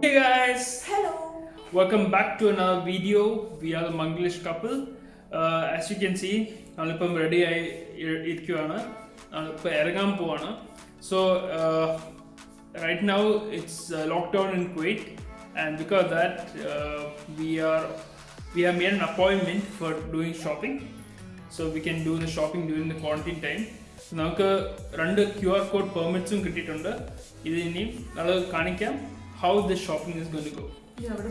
Hey guys, Hello. welcome back to another video. We are the Manglish couple. Uh, as you can see, നമ്മളിപ്പം ready ആയി E- ഇരിക്കുവാണ് നമ്മളിപ്പോൾ ഇറങ്ങാൻ പോവാണ് so right now it's lockdown in Kuwait and because that we R we have made an appointment for doing shopping so we can do the shopping during the quarantine time നമുക്ക് രണ്ട് Q R code പെർമിറ്റ്സും കിട്ടിയിട്ടുണ്ട് ഇത് ഇനി നമ്മൾ കാണിക്കാം how the shopping is going to go ഇനി അവിടെ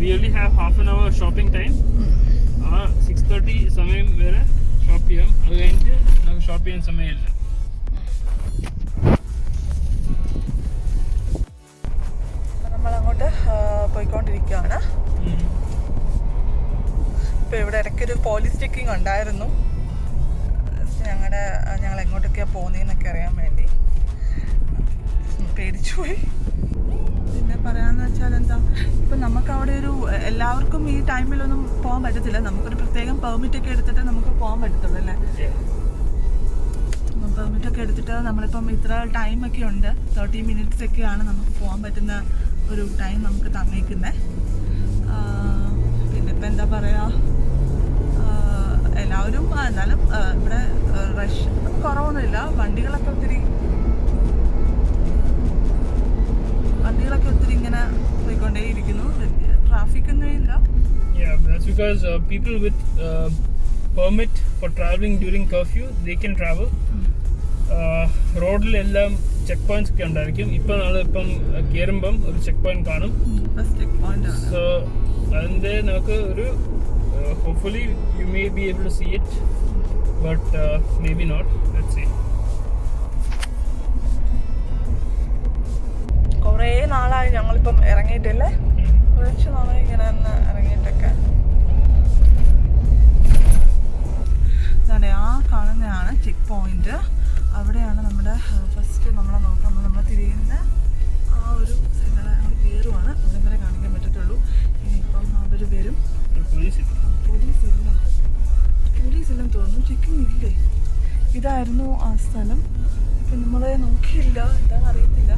We only have half an hour shopping time ആ സിക്സ് തേർട്ടി സമയം വരെ ഷോപ്പ് ചെയ്യാം. അത് കഴിഞ്ഞിട്ട് നമുക്ക് ഷോപ്പ് ചെയ്യാൻ സമയമില്ല. നമ്മൾ പോയിക്കൊണ്ടിരിക്കുകയാണ് ഇപ്പൊ ഇവിടെ ഇടയ്ക്കൊരു പോലീസ് ചെക്കിംഗ് ഉണ്ടായിരുന്നു. ഞങ്ങളുടെ ഞങ്ങൾ എങ്ങോട്ടൊക്കെയാണ് പോകുന്നതെന്നൊക്കെ അറിയാൻ വേണ്ടി. പേടിച്ചുപോയി. പിന്നെ പറയാന്ന് വെച്ചാൽ എന്താ ഇപ്പം ഒരു എല്ലാവർക്കും ഈ ടൈമിലൊന്നും പോകാൻ പറ്റത്തില്ല. നമുക്കൊരു പ്രത്യേകം പെർമിറ്റ് ഒക്കെ എടുത്തിട്ട് നമുക്ക് പോകാൻ പറ്റത്തുള്ളൂ അല്ലേ? പെർമിറ്റ് ഒക്കെ എടുത്തിട്ട് നമ്മളിപ്പം ഇത്ര ടൈം ഒക്കെ ഉണ്ട്. തേർട്ടി മിനിറ്റ്സ് ഒക്കെയാണ് നമുക്ക് പോകാൻ പറ്റുന്ന ഒരു ടൈം നമുക്ക് തന്നേക്കുന്നത് പിന്നെ ഇപ്പം എന്താ പറയുക എല്ലാവരും എന്നാലും ഇവിടെ റഷ് കുറവൊന്നുമില്ല. വണ്ടികളൊക്കെ ഒത്തിരി വണ്ടികളൊക്കെ ഒത്തിരി ഇങ്ങനെ പോയിക്കൊണ്ടേയിരിക്കുന്നു. ട്രാഫിക് ഒന്നുമില്ല Yeah, that's because uh, people with uh, permit for traveling during curfew they can travel. റോഡിലെല്ലാം ചെക്ക് പോയിന്റ്സ് ഒക്കെ ഉണ്ടായിരിക്കും. ഇപ്പം നമ്മളിപ്പം കയറുമ്പം ഒരു ചെക്ക് പോയിന്റ് കാണും സോ അതിന്റെ നമുക്ക് ഒരു hopefully you may be able to see it but may be not let see കുറേ നാളായി ഞങ്ങളിപ്പം ഇറങ്ങിയിട്ടില്ലേ? കുറച്ച് നാളായി ഇങ്ങനെ ഒന്ന് ഇറങ്ങിയിട്ടൊക്കെ. ആ കാണുന്നതാണ് ചെക്ക് പോയിന്റ് അവിടെയാണ് നമ്മുടെ ഫസ്റ്റ് നമ്മളെ നോക്കാൻ നമ്മൾ തിരിയുന്ന ആ ഒരു കയറുവാണ് അവിടെ വരെ കാണിക്കാൻ പറ്റത്തുള്ളൂ. ഇനിയിപ്പം അവർ വരും. പോലീസ് പോലീസ് ഇല്ല. പോലീസ് ഇല്ലെന്ന് തോന്നുന്നു. ചെക്കിംഗ് ഇല്ലേ? ഇതായിരുന്നു ആ സ്ഥലം. ഇപ്പം നമ്മളെ നോക്കിയില്ല. എന്താണെന്ന് അറിയത്തില്ല.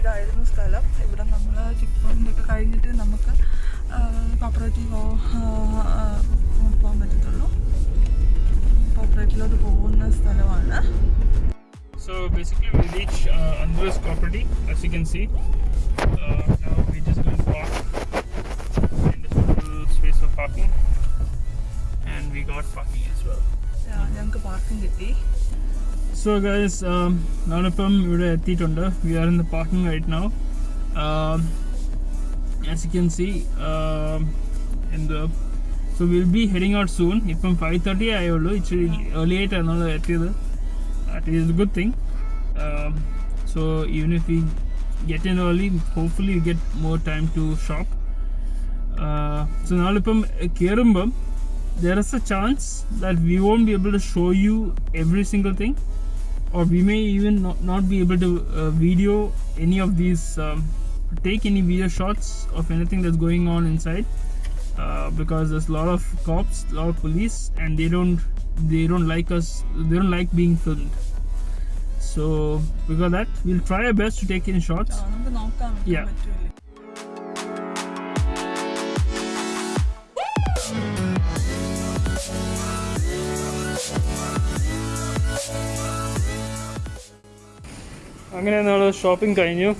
ഇതായിരുന്നു സ്ഥലം ഇവിടെ നമ്മൾ ചെക്ക് ഒക്കെ കഴിഞ്ഞിട്ട് നമുക്ക് കോപ്പറേറ്റീവോ പോകാൻ പറ്റത്തുള്ളൂ കോപ്പറേറ്റീവിലോട്ട് പോകുന്ന സ്ഥലമാണ് So basically, we reach uh, Andhra's property, as you can see. Uh, now we just going to park in this little space for parking, and we got parking as well. ഞങ്ങൾക്ക് parking കിട്ടി So guys, um, ഞാനിപ്പം ഇവിടെ എത്തിയിട്ടുണ്ട് V are in the parking right now as you can see in the so will be heading out soon ഇപ്പം five thirty ആയുള്ളൂ ഇച്ചിരി early ആയിട്ടാണ് നമ്മൾ എത്തിയത് that is a good thing um, so even if we get in early hopefully we get more time to shop uh, so നാളിപ്പം കയറുമ്പം there is a chance that we won't be able to show you every single thing or we may even not, not be able to uh, video any of these um, take any video shots of anything that's going on inside uh, because there's a lot of cops a lot of police and they don't they don't like us they don't like being filmed. So because that we'll try our best to take in shots. Yeah. അങ്ങനെ നമ്മൾ shopping കഴിഞ്ഞു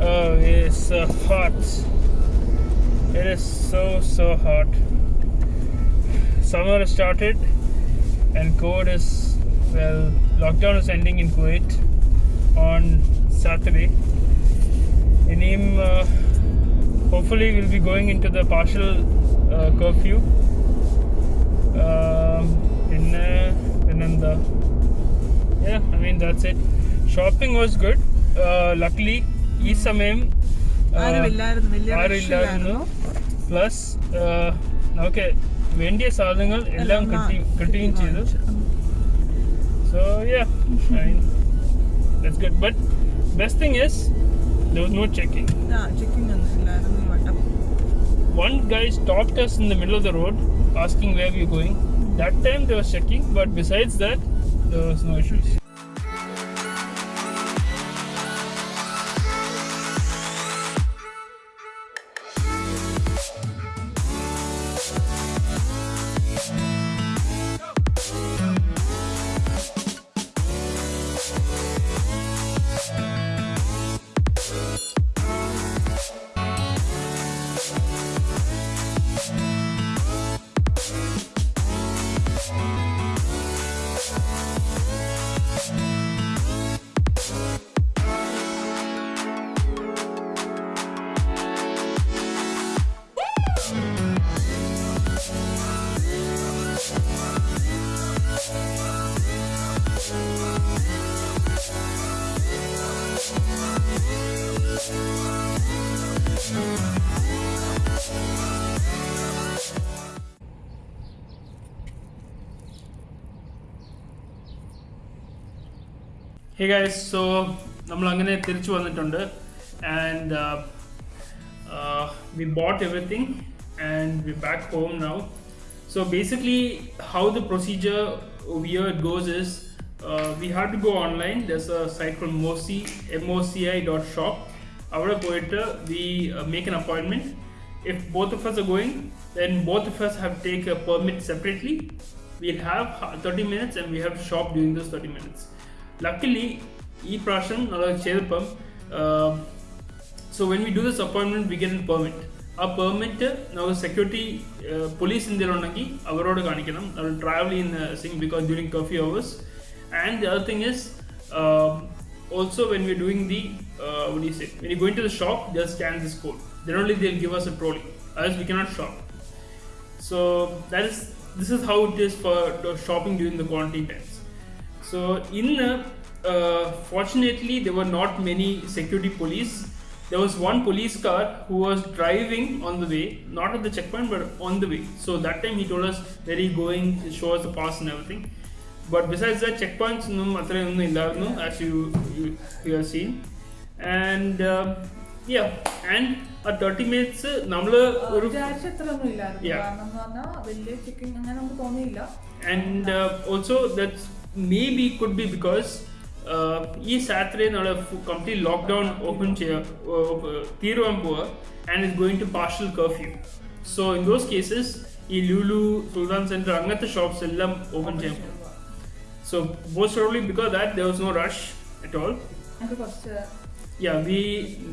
Oh, it is so hot. It is so so hot. Summer has started and Kuwait is well lockdown is ending in Kuwait on Saturday. ഇനിയും uh, hopefully we'll be going into the partial uh, curfew. Um, പിന്നെ പിന്നെന്താ yeah I mean that's it. Shopping was good. Uh, luckily ഈ സമയം uh, ആരുമില്ലായിരുന്നു വലിയ rush ആരുമില്ലായിരുന്നു ഇല്ലായിരുന്നു. Plus നമുക്ക് വേണ്ടിയ സാധനങ്ങൾ എല്ലാം എല്ലാം കിട്ടി കിട്ടുകയും ചെയ്തു വാങ്ങിച്ചു. So yeah, that's good. But best thing is there was no checking. Checking One guy stopped us in the middle of the road asking where we were going. That time they were checking, but besides that, there was no issues. Hey guys so നമ്മൾ അങ്ങനെ തിരിച്ചു വന്നിട്ടുണ്ട് and we boat everything and we back home now so basically how the procedure wear it goes is we have to go online thus A site from മോസി M O C I dot shop അവിടെ പോയിട്ട് we make an appointment if both of us are going, then both of us have to take a permit separately. We'll have ha- 30 minutes and we have to shop during those 30 minutes. Luckily, ഈ പ്രാവശ്യം നമ്മൾ ചെയ്തപ്പം so when we do this അപ്പോയിൻമെന്റ് we get an permit ആ permit നമുക്ക് security police ഇന്ത്യയിൽ ഉണ്ടെങ്കിൽ അവരോട് കാണിക്കണം നമ്മൾ ട്രാവൽ ചെയ്യുന്ന Singh because during curfew hours and the other thing is also when we're doing the uh, what do you say when you go into the shop they'll scan this code then only they'll give us a trolley else we cannot shop so that is this is how it is for the shopping during the quarantine times so in uh, uh, fortunately there were not many security police there was one police car who was driving on the way not at the checkpoint but on the way so that time he told us where he going show us the pass and everything but besides that checkpoints ഒന്നും അത്രയൊന്നും ഇല്ലായിരുന്നു as you you, you have seen and um, yeah and ആ thirty minutes നമ്മൾ ഒരു വിചാരിച്ച അത്ര ഒന്നും ഇല്ലായിരുന്നു Yeah. കാരണം എന്ന് പറഞ്ഞാൽ വലിയ ചെക്കിംഗ് അങ്ങനെ നമുക്ക് തോന്നിയില്ല and uh, also that maybe could be because ಈ ಸ್ಯಾತ್ರೆ ನಾಳೆ ಕಂಪ್ಲೀಟ್ ಲಾಕ್ಡೌನ್ ಓಪನ್ ತೀರೋ ಎಂಬುವ and is going to partial curfew so in those cases ಈ ಲೂಲು ಸುಲ್ತಾನ್ ಸೆಂಟರ್ ಅಂಗತ್ತ ಶಾಪ್ಸ್ ಎಲ್ಲ open చేయకపో so most probably because that there was no rush at all yeah we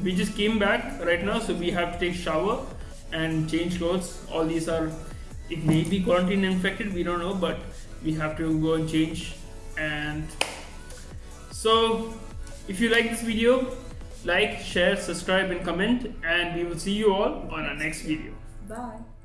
we just came back right now so we have to take shower and change clothes. All these are it may be quarantine infected we don't know but we have to go and change and so if you like this video like share subscribe and comment and we will see you all on our next video. Bye